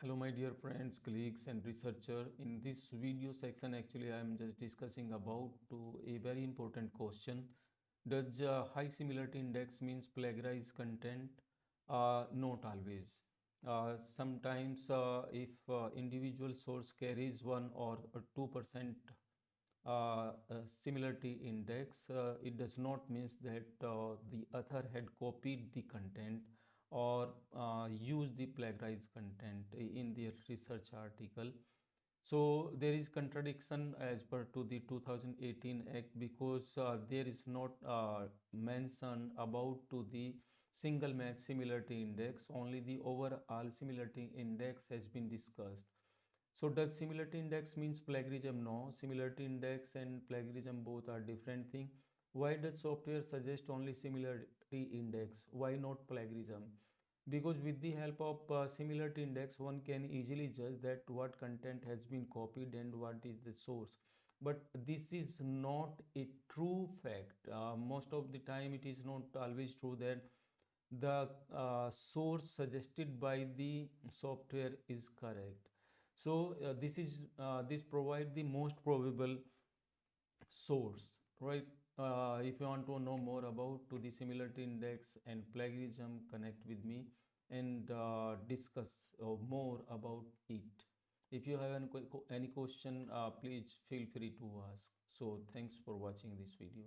Hello my dear friends, colleagues and researcher. In this video section actually I am just discussing about a very important question. Does uh, high similarity index means plagiarized content? Uh, not always. Uh, sometimes uh, if uh, individual source carries 1 or 2% uh, similarity index, it does not means that the author had copied the content or use the plagiarized content in their research article. So there is contradiction as per to the 2018 act because uh, there is not uh, mention about to the single match similarity index. Only the overall similarity index has been discussed. So does similarity index means plagiarism? No. Similarity index and plagiarism both are different thing. Why does software suggest only similarity index? Why not plagiarism because with the help of uh, similarity index one can easily judge that what content has been copied and what is the source. But this is not a true fact. Uh, most of the time it is not always true that the uh, source suggested by the software is correct. So uh, this is uh, this provide the most probable source right uh, if you want to know more about to the similarity index and plagiarism connect with me and uh, discuss uh, more about it. If you have any, any question uh, please feel free to ask. So thanks for watching this video